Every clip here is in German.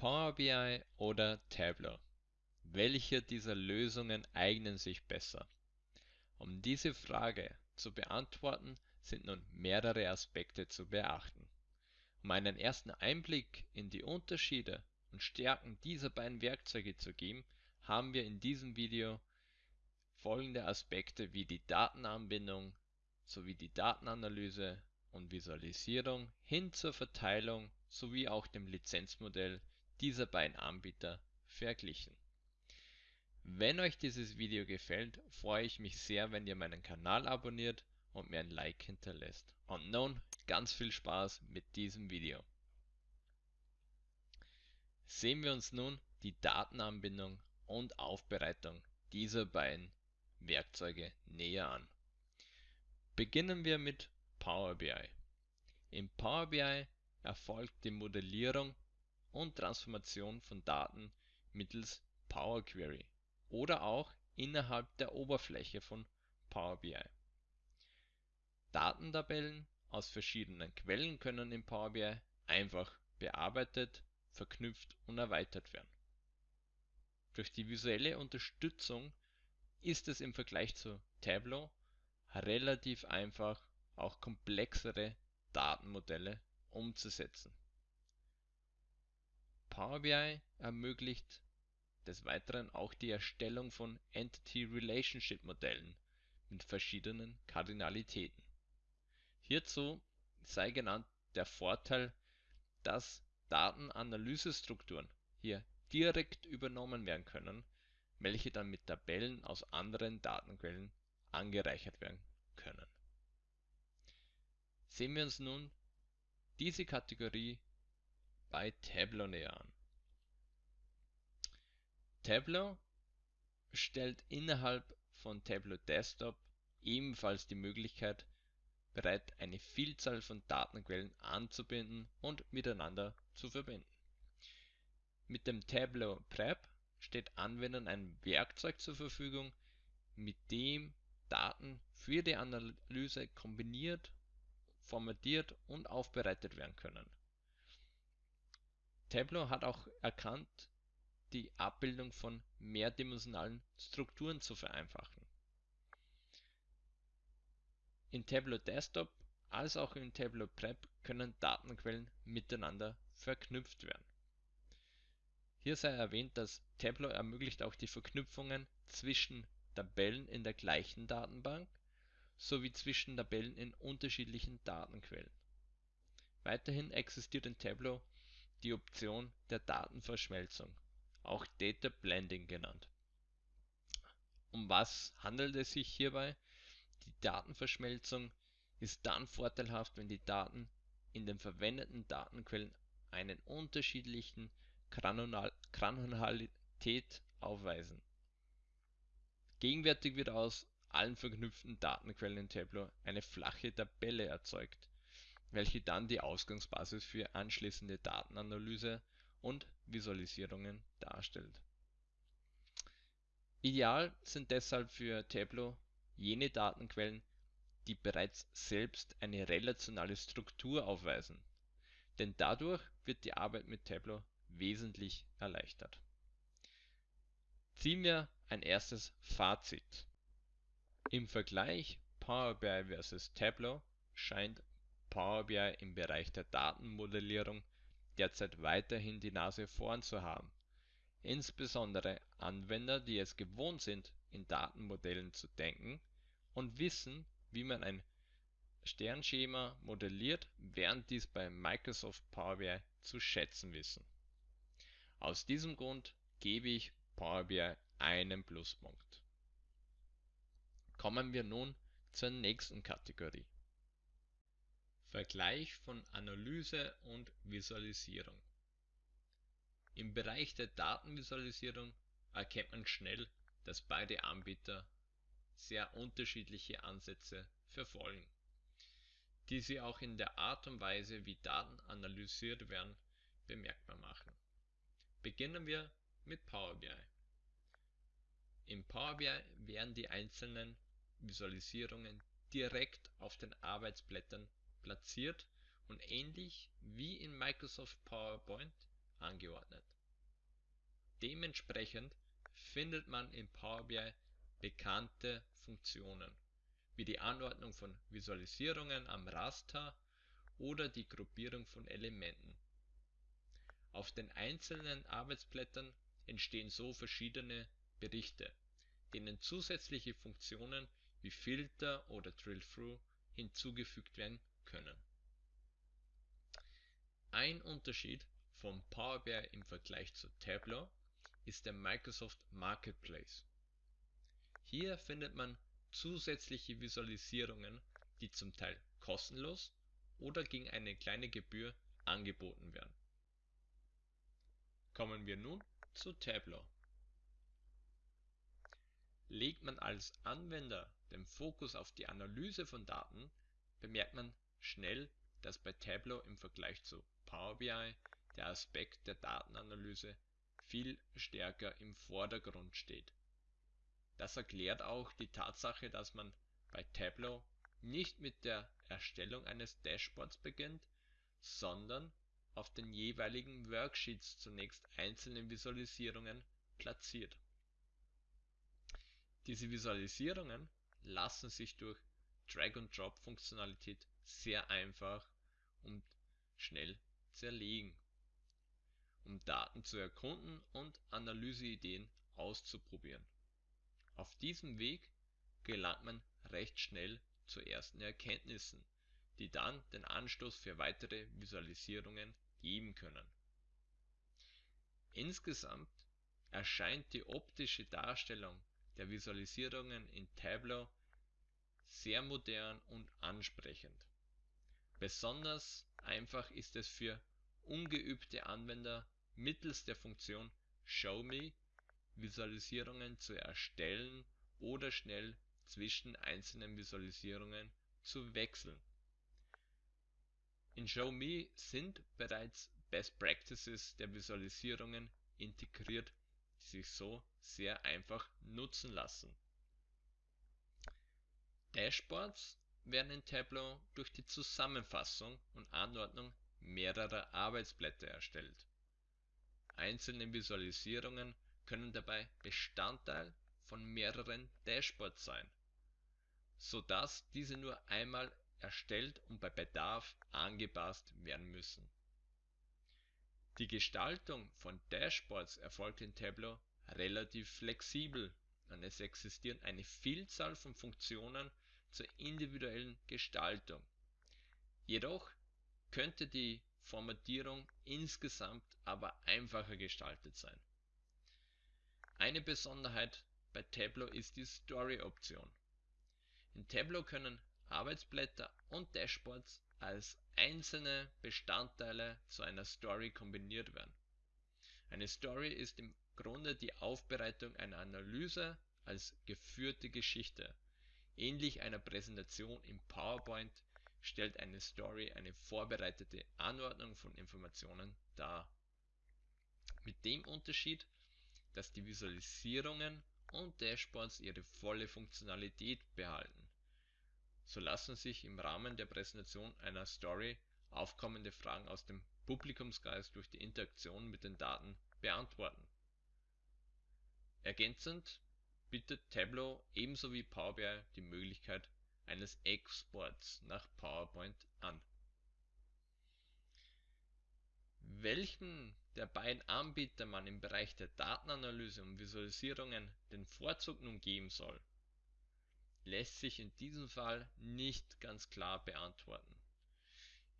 Power BI oder Tableau? Welche dieser Lösungen eignen sich besser? Um diese Frage zu beantworten, sind nun mehrere Aspekte zu beachten. Um einen ersten Einblick in die Unterschiede und Stärken dieser beiden Werkzeuge zu geben, haben wir in diesem Video folgende Aspekte wie die Datenanbindung sowie die Datenanalyse und Visualisierung hin zur Verteilung sowie auch dem Lizenzmodell dieser beiden Anbieter verglichen. Wenn euch dieses Video gefällt, freue ich mich sehr, wenn ihr meinen Kanal abonniert und mir ein Like hinterlässt. Und nun ganz viel Spaß mit diesem Video. Sehen wir uns nun die Datenanbindung und Aufbereitung dieser beiden Werkzeuge näher an. Beginnen wir mit Power BI. In Power BI erfolgt die Modellierung und Transformation von Daten mittels Power Query oder auch innerhalb der Oberfläche von Power BI. Datentabellen aus verschiedenen Quellen können in Power BI einfach bearbeitet, verknüpft und erweitert werden. Durch die visuelle Unterstützung ist es im Vergleich zu Tableau relativ einfach, auch komplexere Datenmodelle umzusetzen. Power BI ermöglicht des Weiteren auch die Erstellung von Entity Relationship Modellen mit verschiedenen Kardinalitäten. Hierzu sei genannt der Vorteil, dass Datenanalysestrukturen hier direkt übernommen werden können, welche dann mit Tabellen aus anderen Datenquellen angereichert werden können. Sehen wir uns nun diese Kategorie bei Tableau näher an. Tableau stellt innerhalb von Tableau Desktop ebenfalls die Möglichkeit bereit, eine Vielzahl von Datenquellen anzubinden und miteinander zu verbinden. Mit dem Tableau Prep steht Anwendern ein Werkzeug zur Verfügung, mit dem Daten für die Analyse kombiniert, formatiert und aufbereitet werden können. Tableau hat auch erkannt, die Abbildung von mehrdimensionalen Strukturen zu vereinfachen. In Tableau Desktop als auch in Tableau Prep können Datenquellen miteinander verknüpft werden. Hier sei erwähnt, dass Tableau ermöglicht auch die Verknüpfungen zwischen Tabellen in der gleichen Datenbank sowie zwischen Tabellen in unterschiedlichen Datenquellen. Weiterhin existiert in Tableau die Option der Datenverschmelzung auch Data Blending genannt. Um was handelt es sich hierbei? Die Datenverschmelzung ist dann vorteilhaft, wenn die Daten in den verwendeten Datenquellen einen unterschiedlichen Granularität aufweisen. Gegenwärtig wird aus allen verknüpften Datenquellen in Tableau eine flache Tabelle erzeugt, welche dann die Ausgangsbasis für anschließende Datenanalyse und Visualisierungen darstellt. Ideal sind deshalb für Tableau jene Datenquellen, die bereits selbst eine relationale Struktur aufweisen, denn dadurch wird die Arbeit mit Tableau wesentlich erleichtert. Ziehen wir ein erstes Fazit. Im Vergleich Power BI vs Tableau scheint Power BI im Bereich der Datenmodellierung derzeit weiterhin die Nase vorn zu haben. Insbesondere Anwender, die es gewohnt sind, in Datenmodellen zu denken und wissen, wie man ein Sternschema modelliert, werden dies bei Microsoft Power BI zu schätzen wissen. Aus diesem Grund gebe ich Power BI einen Pluspunkt. Kommen wir nun zur nächsten Kategorie. Vergleich von Analyse und Visualisierung. Im Bereich der Datenvisualisierung erkennt man schnell, dass beide Anbieter sehr unterschiedliche Ansätze verfolgen, die sie auch in der Art und Weise, wie Daten analysiert werden, bemerkbar machen. Beginnen wir mit Power BI. Im Power BI werden die einzelnen Visualisierungen direkt auf den Arbeitsblättern platziert und ähnlich wie in Microsoft PowerPoint angeordnet. Dementsprechend findet man in Power BI bekannte Funktionen wie die Anordnung von Visualisierungen am Raster oder die Gruppierung von Elementen. Auf den einzelnen Arbeitsblättern entstehen so verschiedene Berichte, denen zusätzliche Funktionen wie Filter oder Drill-Through hinzugefügt werden können. Ein Unterschied von Power BI im Vergleich zu Tableau ist der Microsoft Marketplace. Hier findet man zusätzliche Visualisierungen, die zum Teil kostenlos oder gegen eine kleine Gebühr angeboten werden. Kommen wir nun zu Tableau. Legt man als Anwender den Fokus auf die Analyse von Daten, bemerkt man schnell, dass bei Tableau im Vergleich zu Power BI der Aspekt der Datenanalyse viel stärker im Vordergrund steht. Das erklärt auch die Tatsache, dass man bei Tableau nicht mit der Erstellung eines Dashboards beginnt, sondern auf den jeweiligen Worksheets zunächst einzelne Visualisierungen platziert. Diese Visualisierungen lassen sich durch Drag-and-Drop-Funktionalität sehr einfach und schnell zerlegen, um Daten zu erkunden und Analyseideen auszuprobieren. Auf diesem Weg gelangt man recht schnell zu ersten Erkenntnissen, die dann den Anstoß für weitere Visualisierungen geben können. Insgesamt erscheint die optische Darstellung der Visualisierungen in Tableau sehr modern und ansprechend. Besonders einfach ist es für ungeübte Anwender mittels der Funktion Show Me Visualisierungen zu erstellen oder schnell zwischen einzelnen Visualisierungen zu wechseln. In Show Me sind bereits Best Practices der Visualisierungen integriert, die sich so sehr einfach nutzen lassen. Dashboards werden in Tableau durch die Zusammenfassung und Anordnung mehrerer Arbeitsblätter erstellt. Einzelne Visualisierungen können dabei Bestandteil von mehreren Dashboards sein, so dass diese nur einmal erstellt und bei Bedarf angepasst werden müssen. Die Gestaltung von Dashboards erfolgt in Tableau relativ flexibel und es existieren eine Vielzahl von Funktionen zur individuellen Gestaltung. Jedoch könnte die Formatierung insgesamt aber einfacher gestaltet sein. Eine Besonderheit bei Tableau ist die Story-Option. In Tableau können Arbeitsblätter und Dashboards als einzelne Bestandteile zu einer Story kombiniert werden. Eine Story ist im Grunde die Aufbereitung einer Analyse als geführte Geschichte. Ähnlich einer Präsentation im PowerPoint stellt eine Story eine vorbereitete Anordnung von Informationen dar. Mit dem Unterschied, dass die Visualisierungen und Dashboards ihre volle Funktionalität behalten. So lassen sich im Rahmen der Präsentation einer Story aufkommende Fragen aus dem Publikumsgeist durch die Interaktion mit den Daten beantworten. Ergänzend bietet Tableau ebenso wie Power BI die Möglichkeit eines Exports nach PowerPoint an. Welchen der beiden Anbieter man im Bereich der Datenanalyse und Visualisierungen den Vorzug nun geben soll, lässt sich in diesem Fall nicht ganz klar beantworten.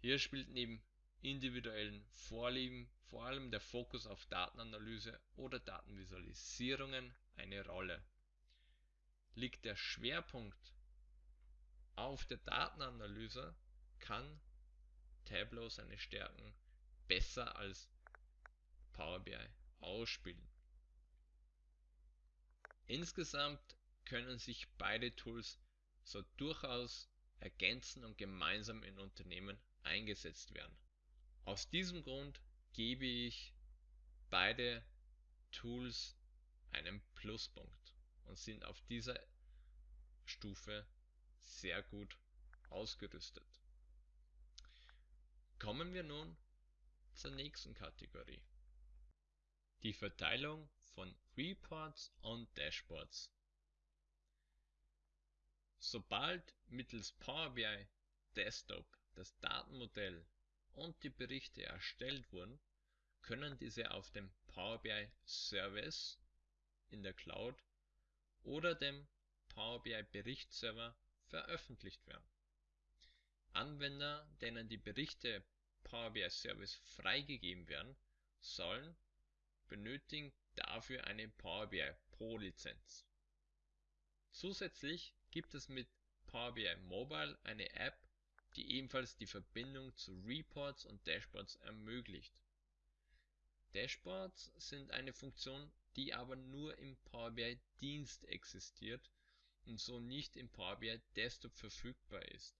Hier spielt neben individuellen Vorlieben vor allem der Fokus auf Datenanalyse oder Datenvisualisierungen eine Rolle. Liegt der Schwerpunkt auf der Datenanalyse, kann Tableau seine Stärken besser als Power BI ausspielen. Insgesamt können sich beide Tools so durchaus ergänzen und gemeinsam in Unternehmen eingesetzt werden. Aus diesem Grund gebe ich beide Tools einen Pluspunkt und sind auf dieser Stufe sehr gut ausgerüstet. Kommen wir nun zur nächsten Kategorie. Die Verteilung von Reports und Dashboards. Sobald mittels Power BI Desktop das Datenmodell und die Berichte erstellt wurden, können diese auf dem Power BI Service in der Cloud oder dem Power BI Berichtsserver veröffentlicht werden. Anwender, denen die Berichte Power BI Service freigegeben werden sollen, benötigen dafür eine Power BI Pro Lizenz. Zusätzlich gibt es mit Power BI Mobile eine App, die ebenfalls die Verbindung zu Reports und Dashboards ermöglicht. Dashboards sind eine Funktion, die aber nur im Power BI Dienst existiert und so nicht im Power BI Desktop verfügbar ist.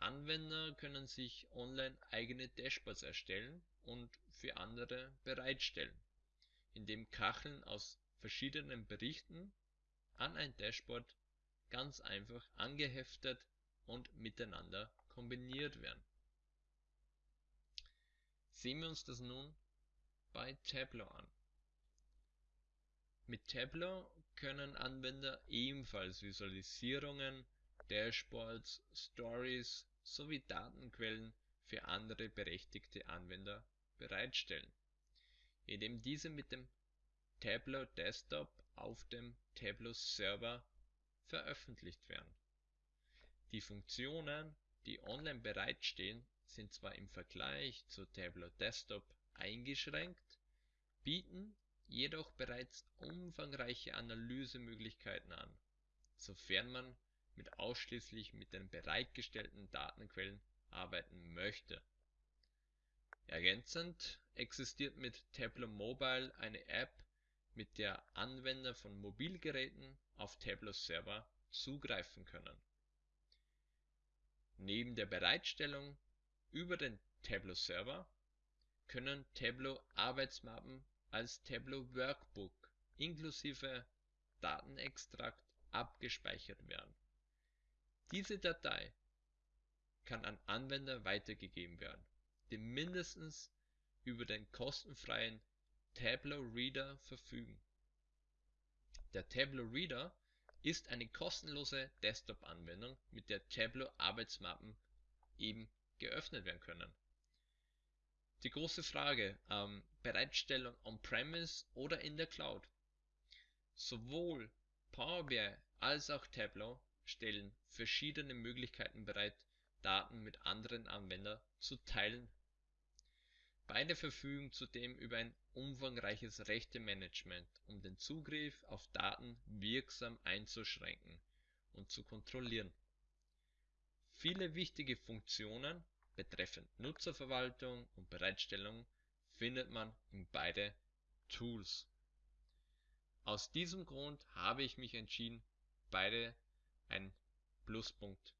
Anwender können sich online eigene Dashboards erstellen und für andere bereitstellen, indem Kacheln aus verschiedenen Berichten an ein Dashboard ganz einfach angeheftet und miteinander kombiniert werden. Sehen wir uns das nun bei Tableau an. Mit Tableau können Anwender ebenfalls Visualisierungen, Dashboards, Stories sowie Datenquellen für andere berechtigte Anwender bereitstellen, indem diese mit dem Tableau Desktop auf dem Tableau Server veröffentlicht werden. Die Funktionen, die online bereitstehen, sind zwar im Vergleich zu Tableau Desktop eingeschränkt, bieten jedoch bereits umfangreiche Analysemöglichkeiten an, sofern man mit ausschließlich mit den bereitgestellten Datenquellen arbeiten möchte. Ergänzend existiert mit Tableau Mobile eine App, mit der Anwender von Mobilgeräten auf Tableau Server zugreifen können. Neben der Bereitstellung über den Tableau Server können Tableau Arbeitsmappen als Tableau Workbook inklusive Datenextrakt abgespeichert werden. Diese Datei kann an Anwender weitergegeben werden, die mindestens über den kostenfreien Tableau Reader verfügen. Der Tableau Reader ist eine kostenlose Desktop-Anwendung, mit der Tableau Arbeitsmappen eben geöffnet werden können. Die große Frage, ähm, Bereitstellung on-premise oder in der Cloud. Sowohl Power BI als auch Tableau stellen verschiedene Möglichkeiten bereit, Daten mit anderen Anwendern zu teilen. Beide verfügen zudem über ein umfangreiches Rechtemanagement, um den Zugriff auf Daten wirksam einzuschränken und zu kontrollieren. Viele wichtige Funktionen betreffend Nutzerverwaltung und Bereitstellung findet man in beide Tools. Aus diesem Grund habe ich mich entschieden, beide einen Pluspunkt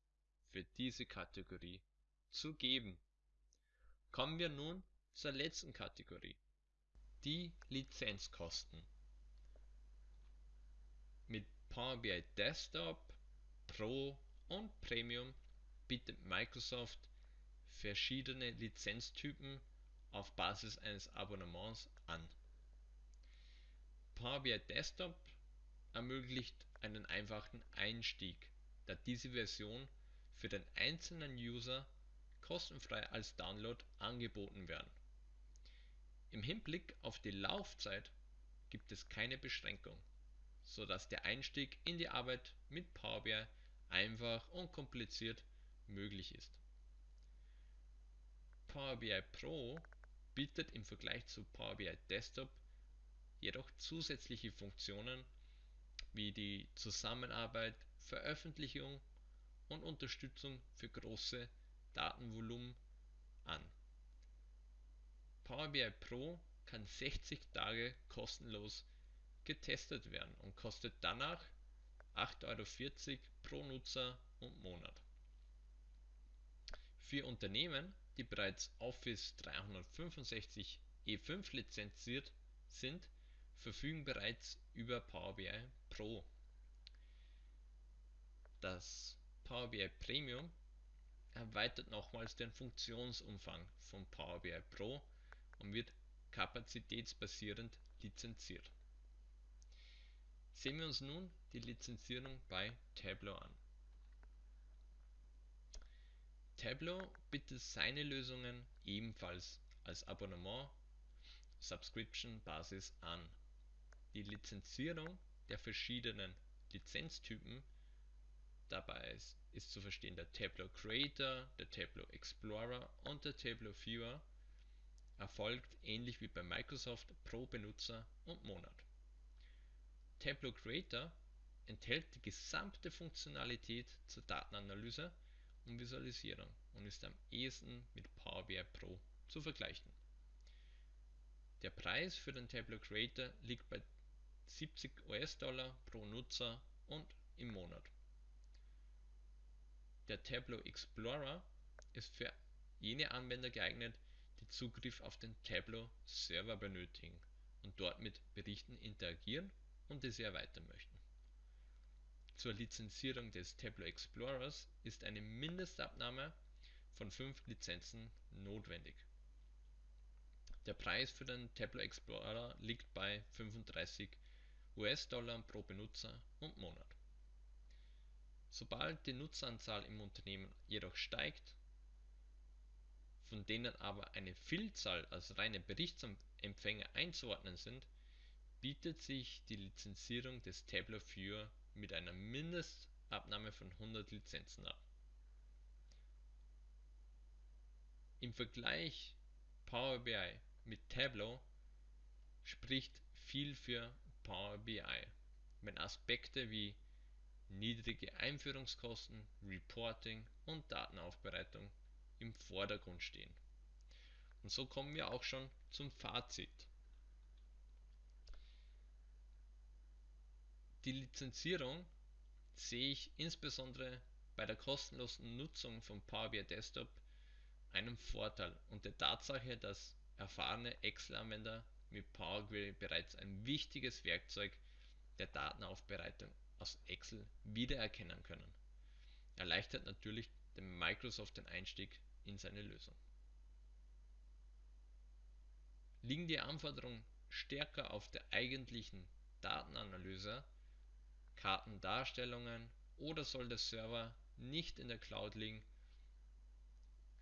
für diese Kategorie zu geben. Kommen wir nun zur letzten Kategorie, die Lizenzkosten. Mit Power BI Desktop, Pro und Premium bietet Microsoft verschiedene Lizenztypen auf Basis eines Abonnements an. Power BI Desktop ermöglicht einen einfachen Einstieg, da diese Version für den einzelnen User kostenfrei als Download angeboten werden. Im Hinblick auf die Laufzeit gibt es keine Beschränkung, so dass der Einstieg in die Arbeit mit Power BI einfach und kompliziert möglich ist. Power BI Pro bietet im Vergleich zu Power BI Desktop jedoch zusätzliche Funktionen wie die Zusammenarbeit, Veröffentlichung und Unterstützung für große Datenvolumen an. Power BI Pro kann 60 Tage kostenlos getestet werden und kostet danach 8,40 Euro pro Nutzer und Monat. Für Unternehmen, die bereits Office 365 E5 lizenziert sind, verfügen bereits über Power BI Pro. Das Power BI Premium erweitert nochmals den Funktionsumfang von Power BI Pro und wird kapazitätsbasierend lizenziert. Sehen wir uns nun die Lizenzierung bei Tableau an. Tableau bietet seine Lösungen ebenfalls als Abonnement Subscription Basis an. Die Lizenzierung der verschiedenen Lizenztypen dabei ist zu verstehen der Tableau Creator, der Tableau Explorer und der Tableau Viewer erfolgt ähnlich wie bei Microsoft pro Benutzer und Monat. Tableau Creator enthält die gesamte Funktionalität zur Datenanalyse und Visualisierung und ist am ehesten mit Power BI Pro zu vergleichen. Der Preis für den Tableau Creator liegt bei 70 US-Dollar pro Nutzer und im Monat. Der Tableau Explorer ist für jene Anwender geeignet, die Zugriff auf den Tableau Server benötigen und dort mit Berichten interagieren und diese erweitern möchten. Zur Lizenzierung des Tableau Explorers ist eine Mindestabnahme von 5 Lizenzen notwendig. Der Preis für den Tableau Explorer liegt bei 35 US-Dollar pro Benutzer und Monat. Sobald die Nutzeranzahl im Unternehmen jedoch steigt, von denen aber eine Vielzahl als reine Berichtsempfänger einzuordnen sind, bietet sich die Lizenzierung des Tableau Viewer mit einer Mindestabnahme von 100 Lizenzen an. Im Vergleich Power BI mit Tableau spricht viel für Power BI, wenn Aspekte wie niedrige Einführungskosten, Reporting und Datenaufbereitung im Vordergrund stehen. Und so kommen wir auch schon zum Fazit. Die Lizenzierung sehe ich insbesondere bei der kostenlosen Nutzung von Power BI Desktop einen Vorteil und der Tatsache, dass erfahrene Excel-Anwender mit Power Query bereits ein wichtiges Werkzeug der Datenaufbereitung aus Excel wiedererkennen können. Erleichtert natürlich dem Microsoft den Einstieg in seine Lösung. Liegen die Anforderungen stärker auf der eigentlichen Datenanalyse Kartendarstellungen oder soll der Server nicht in der Cloud liegen,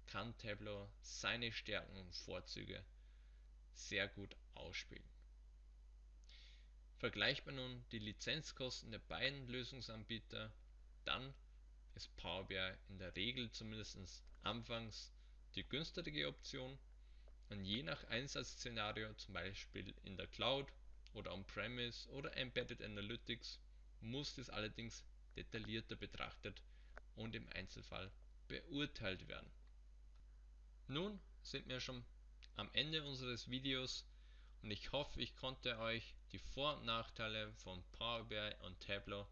kann Tableau seine Stärken und Vorzüge sehr gut ausspielen. Vergleicht man nun die Lizenzkosten der beiden Lösungsanbieter, dann ist Power BI in der Regel zumindest anfangs die günstigere Option und je nach Einsatzszenario, zum Beispiel in der Cloud oder On-Premise oder Embedded Analytics, muss dies allerdings detaillierter betrachtet und im Einzelfall beurteilt werden. Nun sind wir schon am Ende unseres Videos und ich hoffe ich konnte euch die Vor- und Nachteile von Power BI und Tableau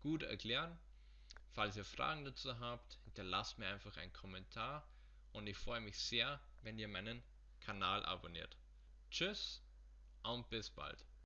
gut erklären. Falls ihr Fragen dazu habt, hinterlasst mir einfach einen Kommentar und ich freue mich sehr, wenn ihr meinen Kanal abonniert. Tschüss und bis bald.